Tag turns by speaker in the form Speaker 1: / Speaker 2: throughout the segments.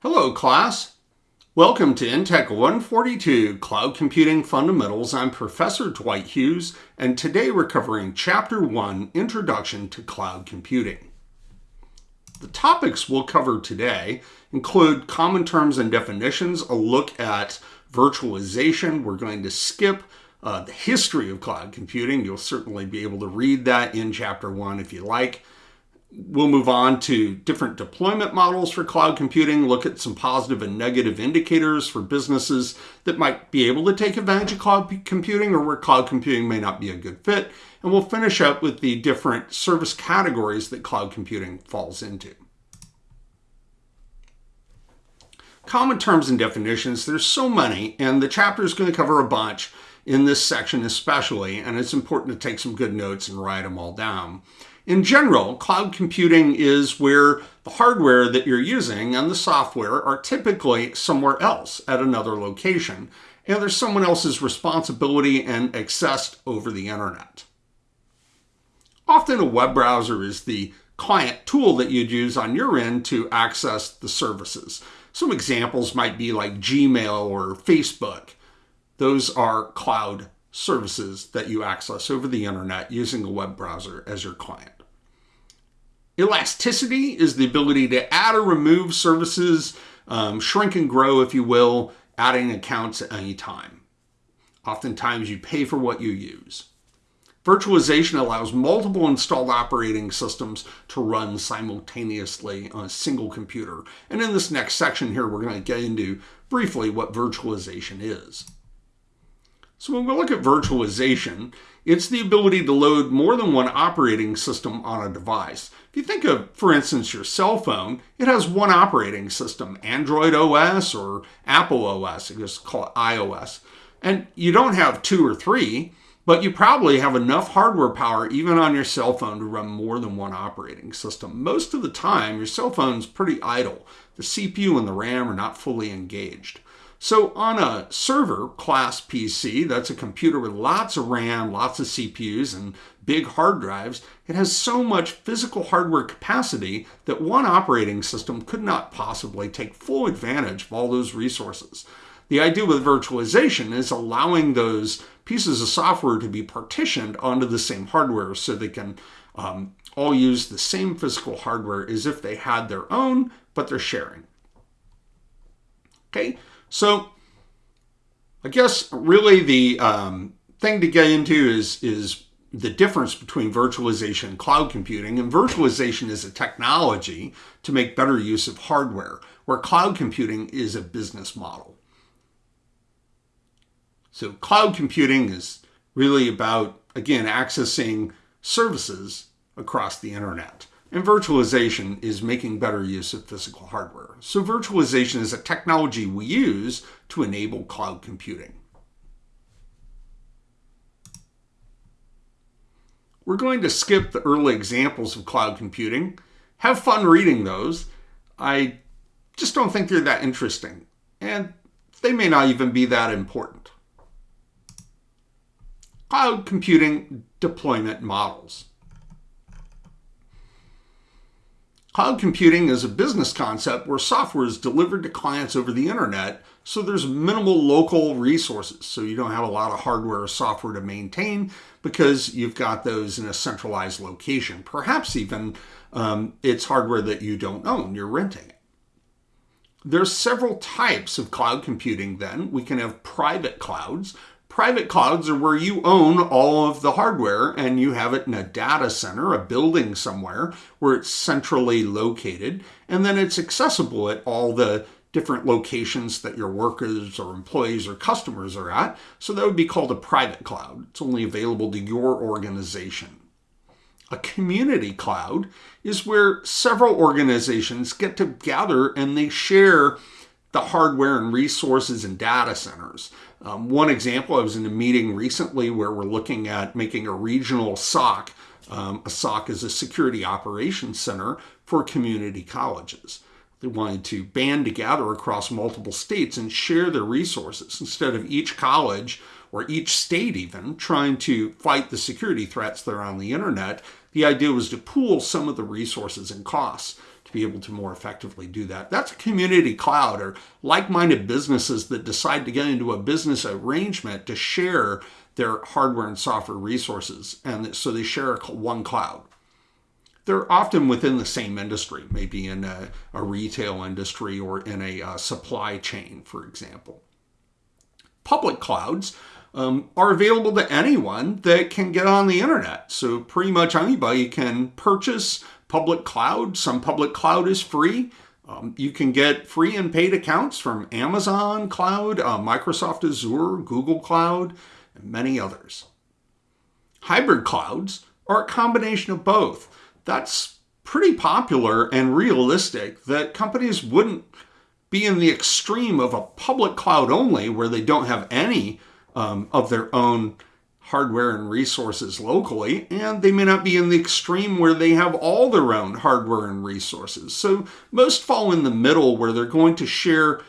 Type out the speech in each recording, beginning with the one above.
Speaker 1: Hello, class. Welcome to InTech 142 Cloud Computing Fundamentals. I'm Professor Dwight Hughes, and today we're covering Chapter 1 Introduction to Cloud Computing. The topics we'll cover today include common terms and definitions, a look at virtualization. We're going to skip uh, the history of cloud computing. You'll certainly be able to read that in Chapter 1 if you like. We'll move on to different deployment models for cloud computing, look at some positive and negative indicators for businesses that might be able to take advantage of cloud computing or where cloud computing may not be a good fit. And we'll finish up with the different service categories that cloud computing falls into. Common terms and definitions, there's so many, and the chapter is going to cover a bunch in this section especially, and it's important to take some good notes and write them all down. In general, cloud computing is where the hardware that you're using and the software are typically somewhere else at another location, and there's someone else's responsibility and accessed over the internet. Often a web browser is the client tool that you'd use on your end to access the services. Some examples might be like Gmail or Facebook. Those are cloud services that you access over the internet using a web browser as your client. Elasticity is the ability to add or remove services, um, shrink and grow, if you will, adding accounts at any time. Oftentimes you pay for what you use. Virtualization allows multiple installed operating systems to run simultaneously on a single computer. And in this next section here, we're going to get into briefly what virtualization is. So when we look at virtualization, it's the ability to load more than one operating system on a device. If you think of, for instance, your cell phone, it has one operating system, Android OS or Apple OS, I just call it iOS. And you don't have two or three, but you probably have enough hardware power even on your cell phone to run more than one operating system. Most of the time, your cell phone's pretty idle. The CPU and the RAM are not fully engaged. So on a server class PC, that's a computer with lots of RAM, lots of CPUs, and big hard drives, it has so much physical hardware capacity that one operating system could not possibly take full advantage of all those resources. The idea with virtualization is allowing those pieces of software to be partitioned onto the same hardware so they can um, all use the same physical hardware as if they had their own, but they're sharing. Okay, so I guess really the um, thing to get into is, is the difference between virtualization and cloud computing. And virtualization is a technology to make better use of hardware, where cloud computing is a business model. So cloud computing is really about, again, accessing services across the internet. And virtualization is making better use of physical hardware. So virtualization is a technology we use to enable cloud computing. We're going to skip the early examples of cloud computing. Have fun reading those. I just don't think they're that interesting. And they may not even be that important. Cloud computing deployment models. Cloud computing is a business concept where software is delivered to clients over the internet, so there's minimal local resources. So you don't have a lot of hardware or software to maintain because you've got those in a centralized location. Perhaps even um, it's hardware that you don't own, you're renting it. There's several types of cloud computing then. We can have private clouds, Private clouds are where you own all of the hardware and you have it in a data center, a building somewhere where it's centrally located, and then it's accessible at all the different locations that your workers or employees or customers are at. So that would be called a private cloud. It's only available to your organization. A community cloud is where several organizations get together and they share the hardware and resources and data centers. Um, one example, I was in a meeting recently where we're looking at making a regional SOC. Um, a SOC is a security operations center for community colleges. They wanted to band together across multiple states and share their resources instead of each college or each state even trying to fight the security threats that are on the internet. The idea was to pool some of the resources and costs to be able to more effectively do that. That's a community cloud or like-minded businesses that decide to get into a business arrangement to share their hardware and software resources. And so they share one cloud. They're often within the same industry, maybe in a, a retail industry or in a uh, supply chain, for example. Public clouds um, are available to anyone that can get on the internet. So pretty much anybody can purchase public cloud. Some public cloud is free. Um, you can get free and paid accounts from Amazon Cloud, uh, Microsoft Azure, Google Cloud, and many others. Hybrid clouds are a combination of both. That's pretty popular and realistic that companies wouldn't be in the extreme of a public cloud only where they don't have any um, of their own hardware and resources locally, and they may not be in the extreme where they have all their own hardware and resources. So most fall in the middle where they're going to share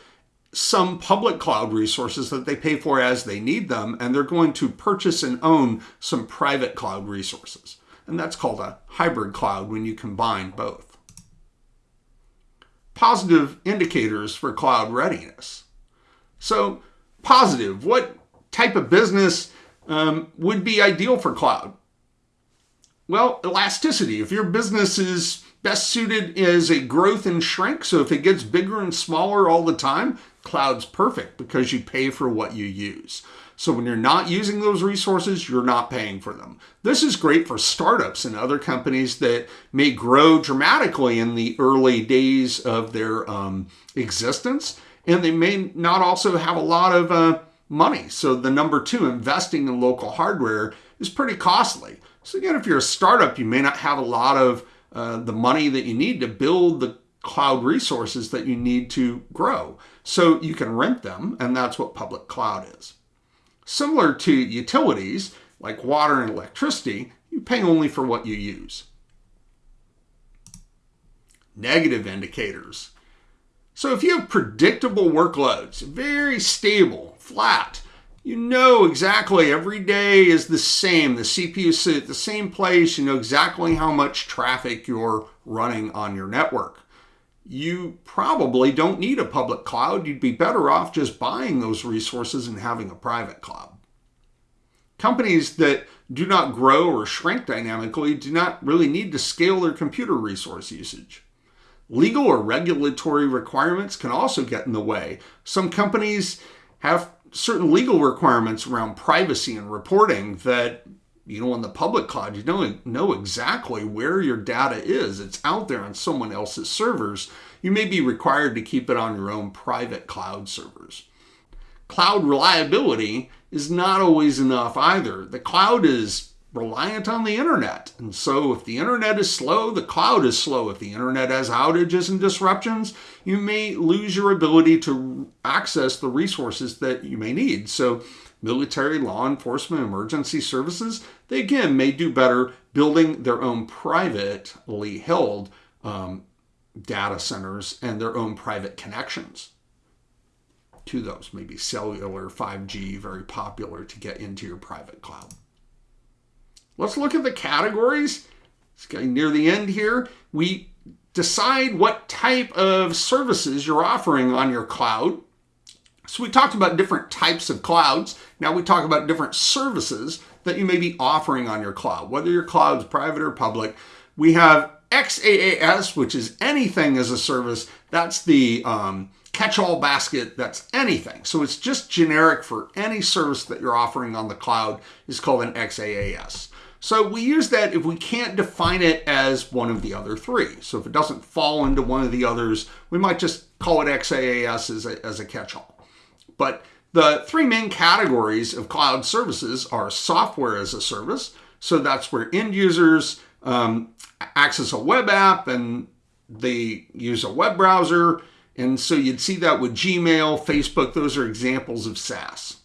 Speaker 1: some public cloud resources that they pay for as they need them, and they're going to purchase and own some private cloud resources. And that's called a hybrid cloud when you combine both. Positive indicators for cloud readiness. So positive, what type of business um, would be ideal for cloud? Well, elasticity. If your business is best suited as a growth and shrink, so if it gets bigger and smaller all the time, cloud's perfect because you pay for what you use. So when you're not using those resources, you're not paying for them. This is great for startups and other companies that may grow dramatically in the early days of their um, existence, and they may not also have a lot of uh, money. So the number two, investing in local hardware is pretty costly. So again, if you're a startup, you may not have a lot of uh, the money that you need to build the cloud resources that you need to grow. So you can rent them, and that's what public cloud is. Similar to utilities, like water and electricity, you pay only for what you use. Negative indicators. So if you have predictable workloads, very stable, flat. You know exactly every day is the same. The CPU sits at the same place. You know exactly how much traffic you're running on your network. You probably don't need a public cloud. You'd be better off just buying those resources and having a private cloud. Companies that do not grow or shrink dynamically do not really need to scale their computer resource usage. Legal or regulatory requirements can also get in the way. Some companies have certain legal requirements around privacy and reporting that you know on the public cloud you don't know exactly where your data is. It's out there on someone else's servers. You may be required to keep it on your own private cloud servers. Cloud reliability is not always enough either. The cloud is reliant on the internet. And so if the internet is slow, the cloud is slow. If the internet has outages and disruptions, you may lose your ability to access the resources that you may need. So military, law enforcement, emergency services, they again may do better building their own privately held um, data centers and their own private connections to those. Maybe cellular, 5G, very popular to get into your private cloud. Let's look at the categories. It's getting near the end here. We decide what type of services you're offering on your cloud. So we talked about different types of clouds. Now we talk about different services that you may be offering on your cloud, whether your cloud's private or public. We have XaaS, which is anything as a service. That's the um, catch-all basket. That's anything. So it's just generic for any service that you're offering on the cloud is called an XaaS. So we use that if we can't define it as one of the other three. So if it doesn't fall into one of the others, we might just call it XaaS as a, as a catch-all. But the three main categories of cloud services are software as a service. So that's where end users um, access a web app and they use a web browser. And so you'd see that with Gmail, Facebook, those are examples of SaaS.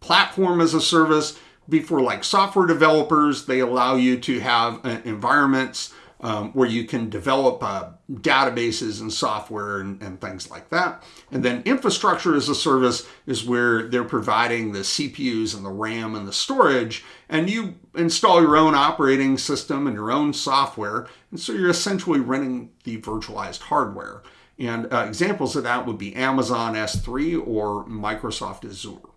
Speaker 1: Platform as a service before like software developers, they allow you to have uh, environments um, where you can develop uh, databases and software and, and, things like that. And then infrastructure as a service is where they're providing the CPUs and the RAM and the storage, and you install your own operating system and your own software. And so you're essentially running the virtualized hardware. And uh, examples of that would be Amazon S3 or Microsoft Azure.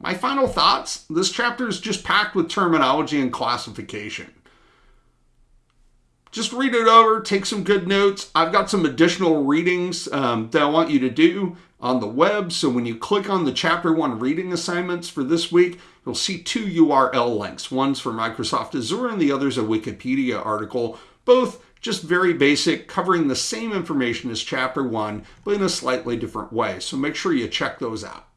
Speaker 1: My final thoughts this chapter is just packed with terminology and classification. Just read it over, take some good notes. I've got some additional readings um, that I want you to do on the web. So when you click on the chapter one reading assignments for this week, you'll see two URL links. One's for Microsoft Azure and the other's a Wikipedia article, both just very basic, covering the same information as chapter one, but in a slightly different way. So make sure you check those out.